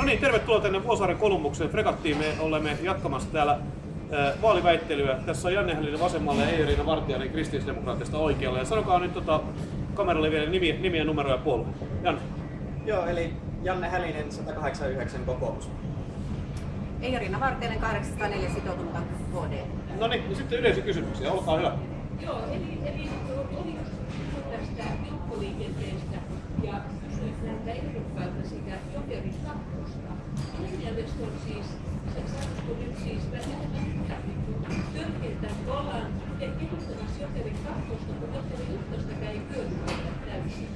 No niin, tervetuloa tänne Vuosaaren Kolumbuksen fregattiin. Me olemme jatkamassa täällä äh, vaaliväittelyä. Tässä on Janne Hällinen vasemmalle ja Eeriina Vartijainen kristillisdemokraattista oikealle. Ja sanokaa nyt tota, kameralle vielä nimiä, nimiä numeroja ja puolue. Janne. Joo, eli Janne Hälinen 189 kokoomus. Eirina Vartijainen 804 sitoutunutta HD. No niin, ja sitten yleisökysymyksiä, olkaa hyvä. Joo, eli, eli oli tästä joukkoliikenteestä ja kysyit näiltä ehdokkailta sitä Jokerin kakkosta. On siis, sanoisiko nyt siis törkeää, kun ollaan kehittämässä Jokerin kakkosta, kun Jokerin ykköstäkään ei hyödynnetä täysin.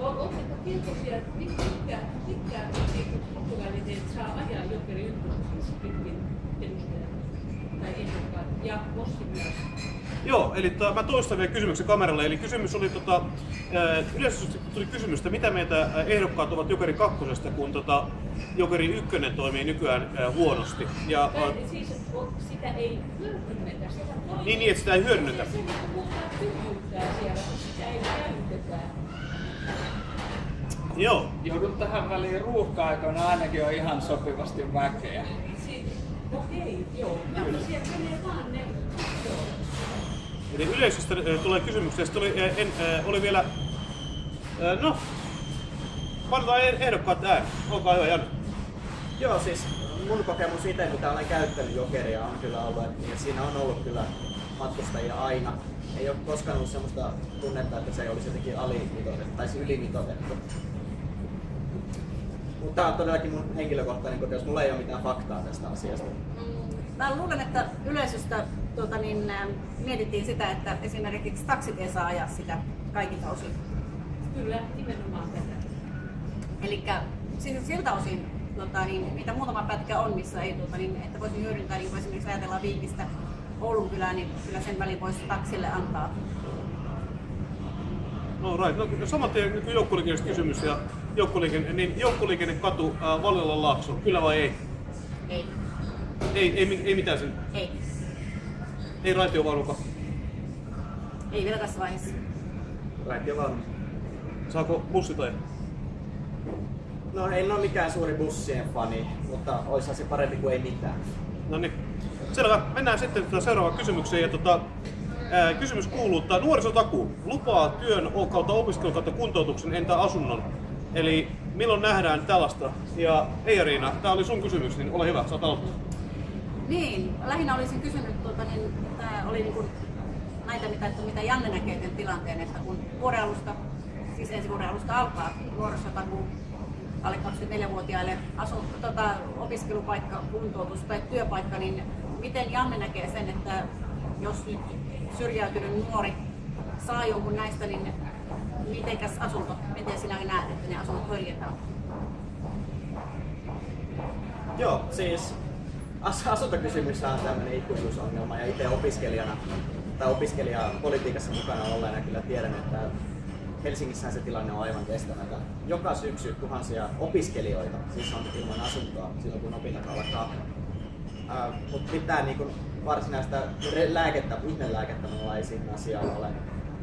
Oletteko tietoisia, että mitkä, mitkä kulttuurivälineet saa ajaa Jokerin ykköstä, just pitkin ehdokkaat ja Mossi myös? Joo, eli to, mä toistan vielä kysymyksen kameralle. Eli kysymys oli, tota, yleisesti tuli kysymys, että mitä meitä ehdokkaat ovat Jokeri kakkosesta, kun tota, Jokeri ykkönen toimii nykyään äh, huonosti. Ja, Tai siis sitä ei hyödynnetä, sitä toimii. Niin, niin, että sitä ei hyödynnetä. Se niinku puhutaan tyhjyyttää siellä, sitä ei käytetä. joo, Joudun tähän väliin ruuhka-aikoina ainakin on ihan sopivasti väkeä. Siitä, okei, joo. Joo, siellä menee vaan ne. Eli yleisöstä tulee kysymyksiä. Sitten oli, en, oli vielä... No, painetaan eh- ehdokkaat ääni. Olkaa hyvä, Janne. Joo, siis mun kokemus itse, mitä olen käyttänyt Jokeria, on kyllä ollut, että niin siinä on ollut kyllä matkustajia aina. Ei ole koskaan ollut semmoista tunnetta, että se olisi jotenkin alimitoitettu tai ylimitoitettu. Mutta tämä on todellakin mun henkilökohtainen kokemus. Mulla ei ole mitään faktaa tästä asiasta. Mä luulen, että yleisöstä tuota, niin, ä, mietittiin sitä, että esimerkiksi taksit ei saa ajaa sitä kaikilta osin. Kyllä, nimenomaan tätä. Eli siis siltä osin, tuota, niin, mitä muutama pätkä on, missä ei, tuota, niin, että voisi hyödyntää, niin kuin esimerkiksi ajatellaan Viikistä Oulun kylään, niin kyllä sen välin voisi taksille antaa. No right. No, saman tien niin joukkoliikenteestä kysymys ja joukkoliikenne, niin joukkoliikennekatu äh, Valiolan laakso, kyllä vai ei? Ei, Ei, ei, ei mitään sen. ei, Ei raitiovaunuka. ei vielä tässä vaiheessa. Raitio valmis. Saako bussit ajaa? No en ole mikään suuri bussien fani, mutta olisihan se parempi kuin ei mitään. No niin. Selvä. Mennään sitten seuraavaan kysymykseen. Ja tota, ää, kysymys kuuluu, että nuorisotakuu lupaa työn kautta opiskelun kautta kuntoutuksen entä asunnon. Eli milloin nähdään tällaista? Ja Eija-Riina, tämä oli sun kysymys, niin ole hyvä, saat aloittaa. Niin, lähinnä olisin kysynyt, tuota, niin, tämä oli niin kuin näitä, mitä, että mitä Janne näkee tämän tilanteen, että kun vuoden alusta, siis ensi vuoden alusta alkaa nuorisotakuu alle 24-vuotiaille asu, tota, opiskelupaikka, kuntoutus tai työpaikka, niin miten Janne näkee sen, että jos nyt syrjäytynyt nuori saa jonkun näistä, niin mitenkäs asunto, miten sinä näet, että ne asunnot hoidetaan? Joo, siis as- asuntokysymys on tämmöinen ikuisuusongelma ja itse opiskelijana tai opiskelijapolitiikassa mukana olleena kyllä tiedän, että Helsingissähän se tilanne on aivan kestämätön. Joka syksy tuhansia opiskelijoita siis on ilman asuntoa silloin kun opinnot alkaa. Uh, Mutta mitään niin kuin varsinaista lääkettä, ihmelääkettä mulla ei siihen asiaan ole.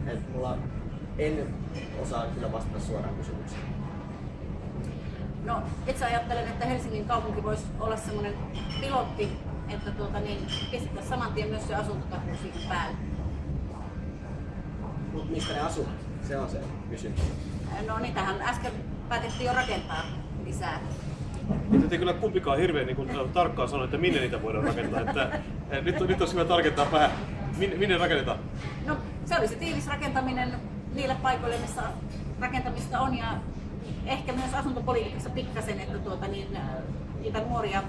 Et mulla en osaa kyllä vastata suoraan kysymykseen. No, itse ajattelen, että Helsingin kaupunki voisi olla semmoinen pilotti, että tuota, niin, pistettäisiin saman tien myös se asuntotakuu siihen päälle. Mutta mistä ne asuu? Se on se kysymys. No niitähän äsken päätettiin jo rakentaa lisää. Nyt ei kyllä kumpikaan hirveän niin kuin, tarkkaan sano, että minne niitä voidaan rakentaa. Että, eh, nyt, on- nyt olisi hyvä tarkentaa vähän, minne, minne rakennetaan. No se olisi tiivis rakentaminen niille paikoille, missä rakentamista on ja ehkä myös asuntopolitiikassa pikkasen, että tuota, niin, äh, niitä nuoria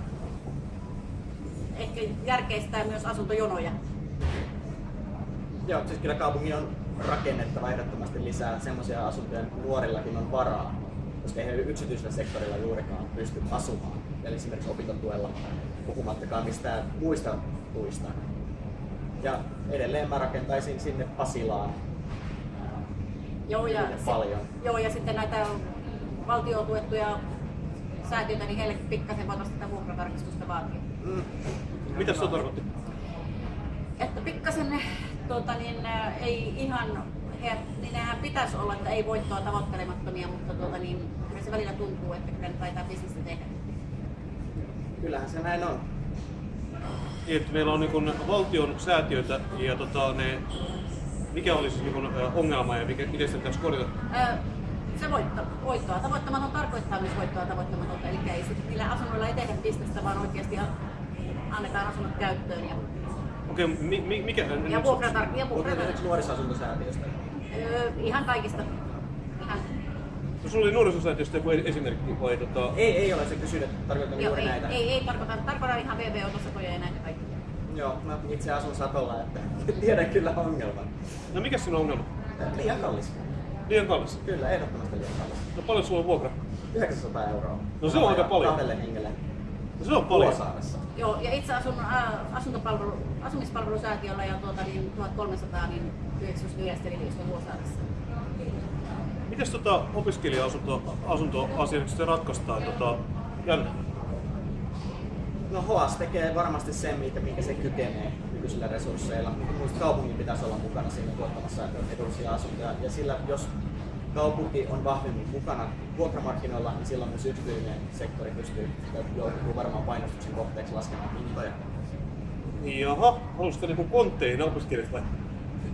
ehkä järkeistää myös asuntojonoja. Joo, siis kyllä kaupungin on rakennettava ehdottomasti lisää semmoisia asuntoja, että nuorillakin on varaa, koska eihän yksityisellä sektorilla juurikaan pysty asumaan. Eli esimerkiksi opintotuella, puhumattakaan mistään muista tuista. Ja edelleen mä rakentaisin sinne Pasilaan Joo, ja, paljon. joo, ja sitten näitä valtiotuettuja säätiöitä, niin heille pikkasen voitaisiin tätä vuokratarkistusta vaatia. Mm. Mitä se tarkoitti? Että pikkasen tuota, niin, ä, ei ihan, he, niin nehän pitäisi olla, että ei voittoa tavoittelemattomia, mutta tuota, niin, kyllä se välillä tuntuu, että kyllä ne taitaa bisnestä tehdä. kyllähän se näin on. Että meillä on niin valtion säätiöitä ja tota, ne, mikä olisi siis niin ongelma ja mikä, miten sitä pitäisi korjata? Se voitto, voittoa tavoittamaton tarkoittaa myös voittoa tavoittamatonta, eli ei sit, niillä asunnoilla ei tehdä bisnestä, vaan oikeasti annetaan asunnot käyttöön. Ja, Okei, mi, mi, mikä? ja vuokratar, ja vuokratar, nuorisoasuntosäätiöstä. öö, ihan kaikista. Ihan, No, sulla oli nuorisosäätiöstä joku esimerkki vai tota... Ei, ei ole se kysynyt, tarkoitan joo, juuri ei, näitä. ei, ei, tarkoita, tarkoita ihan VV-otosakoja ja näitä kaikkia. Joo, mä itse asun Satolla, että tiedän kyllä ongelman. No mikä siinä on ongelma? Liian kallis. Liian kallis. Kyllä, ehdottomasti liian kallis. No paljon sulla on vuokra? 900 euroa. No se on aika paljon. Kahdelle hengelle. No se on paljon. Vuosaaressa. Joo, ja itse asun asuntopalvelu, asumispalvelusäätiöllä ja tuota, niin 1300 niin 95 eli Vuosaaressa. Mites tota opiskelija-asunto asuntoasia nyt sitten ratkaistaan? Tota, Janne? No HOAS tekee varmasti sen, minkä, minkä se kykenee nykyisillä resursseilla. Minusta kaupungin pitäisi olla mukana siinä tuottamassa edullisia asuntoja. Ja sillä, jos kaupunki on vahvemmin mukana vuokramarkkinoilla, niin silloin myös yksityinen sektori pystyy joutuu varmaan painostuksen kohteeksi laskemaan hintoja. Jaha, halusitko niinku kontteihin opiskelijat vai?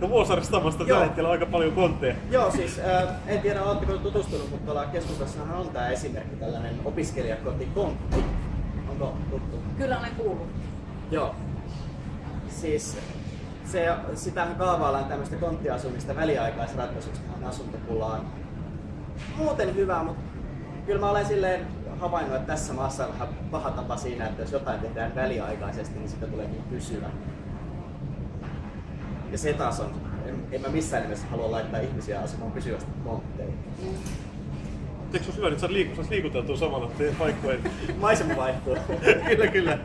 No Vuosaaressa vasta tällä hetkellä aika paljon kontteja. Joo, siis äh, en tiedä oletteko tutustunut, mutta tuolla keskustassahan on tämä esimerkki, tällainen opiskelijakoti Kontti. Onko tuttu? Kyllä olen kuullut. Joo. Siis se, sitähän kaavaillaan tämmöistä konttiasumista väliaikaisratkaisuksi tähän asuntopulaan. Muuten hyvä, mutta kyllä mä olen silleen havainnut, että tässä maassa on vähän paha tapa siinä, että jos jotain tehdään väliaikaisesti, niin sitä tuleekin pysyvä. Ja se taas on, en, en mä missään nimessä halua laittaa ihmisiä asumaan pysyvästi kontteihin. Eikö se hyvä, että sä liiku, saisi liikuteltua samalla paikkojen? Maisema vaihtuu. kyllä, kyllä.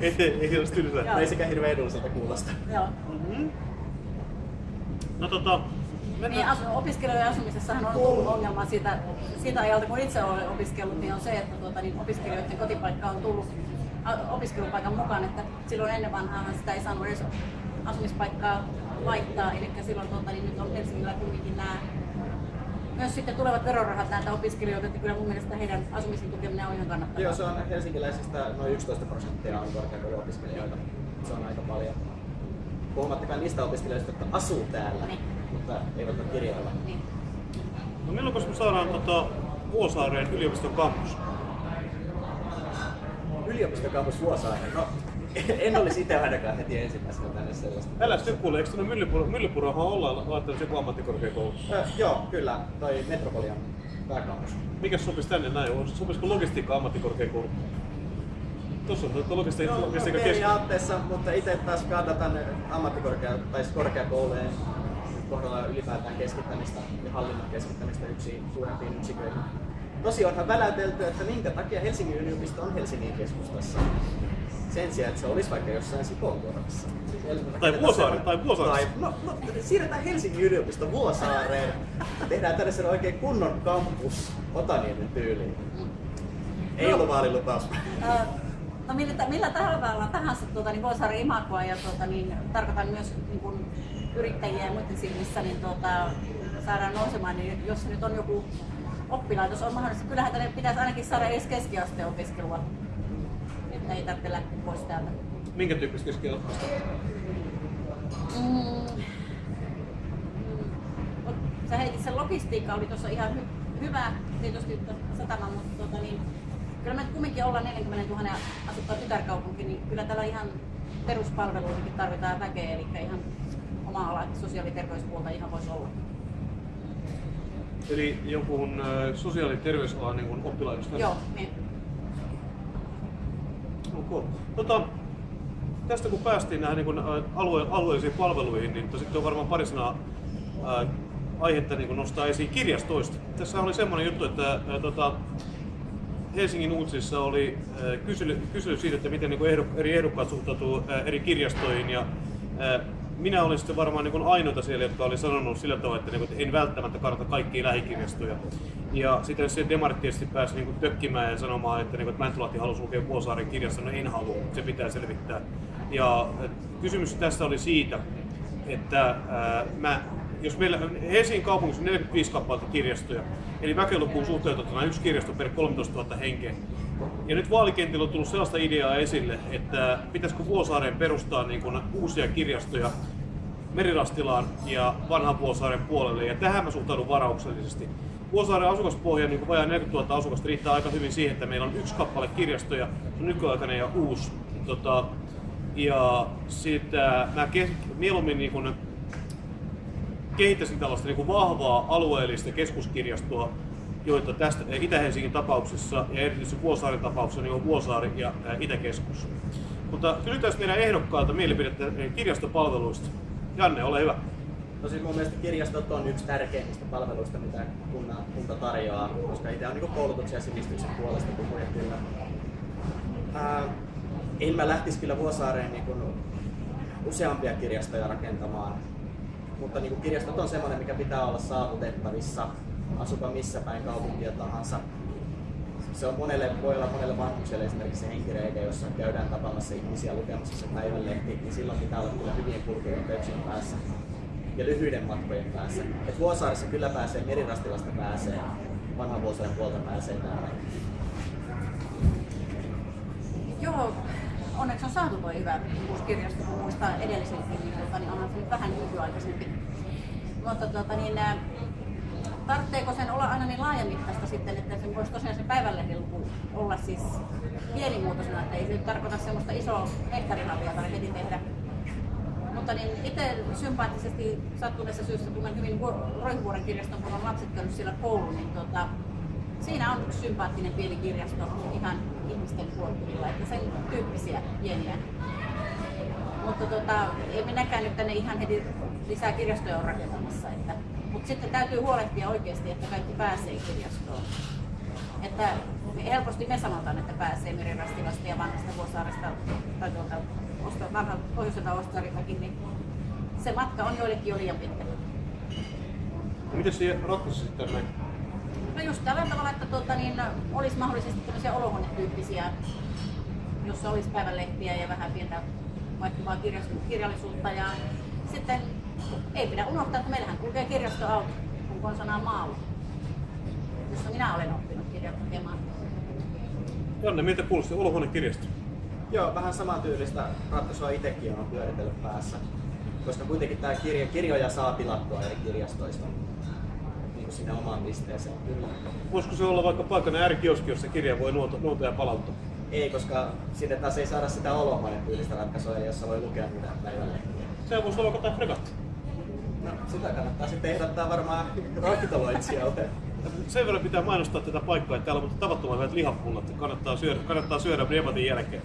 Ei, ei, ei olisi tylsää. Ei sekä hirveän edulliselta kuulosta. Joo. Mm-hmm. No tota, Niin asu, opiskelijoiden asumisessahan on tullut ongelma siitä, siitä ajalta, kun itse olen opiskellut, niin on se, että tuota, niin opiskelijoiden kotipaikka on tullut opiskelupaikan mukaan, että silloin ennen vanhaan sitä ei saanut edes asumispaikkaa laittaa, eli silloin tuota, niin nyt on Helsingillä kuitenkin nämä myös sitten tulevat verorahat näiltä opiskelijoilta, että kyllä mun mielestä heidän asumisen tukeminen on ihan kannattavaa. Joo, se on helsinkiläisistä noin 11 prosenttia on korkeakouluopiskelijoita. Se on aika paljon. Puhumattakaan niistä opiskelijoista, jotka asuu täällä, Niin. mutta eivät ole kirjoilla. Niin. No milloin me saadaan tota, Vuosaareen yliopiston kampus? Yliopistokampus Vuosaaren. No, en olisi itse ainakaan heti ensimmäisenä tänne sellaista. Älä sitten kuule, eikö tuonne Myllypuro, Myllypurohan ollaan laittanut joku ammattikorkeakoulu? Ö, joo, kyllä. Toi Metropolian pääkampus. Mikä sopisi tänne näin? Sopisiko logistiikka ammattikorkeakoulu? Tuossa on logistiikka, No, no logistiikka keskus. periaatteessa, mutta itse taas kannatan ammattikorkea- tai siis korkeakoulujen kohdalla ylipäätään keskittämistä ja hallinnon keskittämistä yksiin suurempiin yksiköihin. Tosi onhan väläytelty, että minkä takia Helsingin yliopisto on Helsingin keskustassa. Sen sijaan, että se olisi vaikka jossain Sipoonkorvassa. Tai Vuosaaren- tai Vuosaaressa. Tai, no, no, siirretään Helsingin yliopisto Vuosaareen. Tehdään tänne sen oikein kunnon kampus Otaniemen tyyliin. Ei ollut vaalilupaus. No millä, millä tavalla tahansa tuota, niin voi saada imagoa ja tuota, niin, tarkoitan myös niin kuin, yrittäjiä ja muiden silmissä niin tuota, saadaan nousemaan, niin jos nyt on joku oppilaitos on mahdollista, kyllähän tänne pitäisi ainakin saada edes keskiasteen opiskelua, että ei tarvitse lähteä pois täältä. Minkä tyyppistä keskiasteen? Mm. Mm. Sä heitit sen logistiikka oli tuossa ihan hy- hyvä, tietysti satama, mutta tota, niin, kyllä me kumminkin ollaan 40 000 asukkaan tytärkaupunki, niin kyllä täällä ihan peruspalveluihinkin tarvitaan väkeä, eli ihan oma ala, sosiaali- ja terveyspuolta ihan voisi olla. Eli jonkun äh, sosiaali- ja terveysalan niin oppilaitos tänne? Joo, niin. Ok. Tota, tästä kun päästiin näihin niin alue, alueellisiin palveluihin, niin sitten on varmaan pari sanaa ää, aihetta niin nostaa esiin kirjastoista. Tässä oli semmoinen juttu, että ää, tota, Helsingin uutisissa oli ää, kysely, kysely siitä, että miten niin ehdok, eri ehdokkaat suhtautuu ää, eri kirjastoihin. Ja, ää, minä olin sitten varmaan niin ainoita siellä, jotka oli sanonut sillä tavalla, että, niin kuin, että en välttämättä kannata kaikkia lähikirjastoja. Ja sitten se demarit tietysti pääsi niin kuin, tökkimään ja sanomaan, että, niin kuin, että Mäntylahti halusi lukea Vuosaaren kirjasta, no en halua, se pitää selvittää. Ja kysymys tässä oli siitä, että ää, mä, jos meillä Helsingin kaupungissa on 45 kappaletta kirjastoja, eli väkilukuun suhteutettuna yksi kirjasto per 13 000 henkeä, Ja nyt vaalikentillä on tullut sellaista ideaa esille, että pitäisikö Vuosaareen perustaa niin kuin uusia kirjastoja Merirastilaan ja vanhan Vuosaaren puolelle. Ja tähän mä suhtaudun varauksellisesti. Vuosaaren asukaspohja, niin kuin vajaa 40 000 asukasta, riittää aika hyvin siihen, että meillä on yksi kappale kirjastoja, se on nykyaikainen ja uusi. Tota, ja sitä mä mieluummin niin kuin kehittäisin tällaista niin kuin vahvaa alueellista keskuskirjastoa, joita tästä Itä-Helsingin tapauksessa ja erityisesti Vuosaaren tapauksessa niin on Vuosaari ja Itäkeskus. Mutta kysytään meidän ehdokkaalta mielipidettä kirjastopalveluista. Janne, ole hyvä. No siis mun mielestä kirjastot on yksi tärkeimmistä palveluista, mitä kunta, kunta tarjoaa, koska itse on niin koulutuksen ja sivistyksen puolesta puhuja kyllä. En mä lähtisi kyllä Vuosaareen niin kuin useampia kirjastoja rakentamaan, mutta niin kuin kirjastot on semmoinen, mikä pitää olla saavutettavissa, asupa missä päin kaupunkia tahansa. Se on monelle, voi olla monelle vanhukselle esimerkiksi se henkireikä, jossa käydään tapaamassa ihmisiä lukemassa se päivänlehti, niin silloin pitää olla kyllä hyvien kulkuyhteyksien päässä ja lyhyiden matkojen päässä. Et Vuosaaressa kyllä pääsee, Merirastilasta pääsee, vanhan Vuosaaren puolta pääsee tänne. Joo, onneksi on saatu tuo hyvä uusi kirjasto, kun muistaa edellisenkin, niin, tota, niin onhan se nyt vähän nykyaikaisempi. Mutta tota, niin, tarvitseeko sen olla aina niin laajamittaista sitten, että sen voisi tosiaan se päivänlehden luku olla siis pienimuotoisena, että ei se nyt tarkoita semmoista isoa hehtarilavia tai heti tehdä. Mutta niin itse sympaattisesti sattuneessa syystä tunnen hyvin Vuo- Roihuvuoren kirjaston, kun on lapset käynyt siellä kouluun, niin tota, siinä on yksi sympaattinen pieni kirjasto ihan ihmisten huoltuvilla, että sen tyyppisiä pieniä. Mutta tota, ei minäkään nyt tänne ihan heti lisää kirjastoja ole rakentamassa. Että, mutta sitten täytyy huolehtia oikeasti, että kaikki pääsee kirjastoon. Että helposti me sanotaan, että pääsee Merirastilasta ja vanhasta Vuosaaresta tai tuolta Osto- vanhalta pohjoiselta niin se matka on joillekin jo liian pitkä. Miten se ratkaisi sitten näin? No just tällä tavalla, että tuota, niin, olisi mahdollisesti tämmöisiä olohuonetyyppisiä, jossa olisi päivänlehtiä ja vähän pientä vaihtuvaa kirjallisuutta. Ja sitten ei pidä unohtaa, että meillähän kulkee kirjastoauto, kun konsanaan maalla, jossa minä olen oppinut kirjat lukemaan. Janne, miltä kuulosti olohuonekirjasto? Joo, vähän samantyylistä ratkaisua itsekin on pyöritellyt päässä. Koska kuitenkin tämä kirja, kirjoja saa tilattua eri kirjastoista niin sinne omaan pisteeseen. Kyllä. Voisiko se olla vaikka paikana äärikioski, jossa kirja voi nuota, nuota ja palauttaa? Ei, koska sinne taas ei saada sitä olohuoneen tyylistä ratkaisua, jossa voi lukea mitä päivänlehtiä. Sehän voisi olla tämä fregatta. No, sitä kannattaa sitten ehdottaa varmaan ravintoloitsijalle. Sen verran pitää mainostaa tätä paikkaa, että täällä on tavattoman hyvät lihapullat. Kannattaa syödä, kannattaa syödä debatin jälkeen.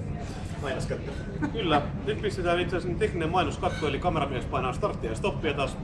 Mainoskattu. Kyllä, nyt pistetään itse asiassa tekninen mainoskatko, eli kameramies painaa starttia ja stoppia taas.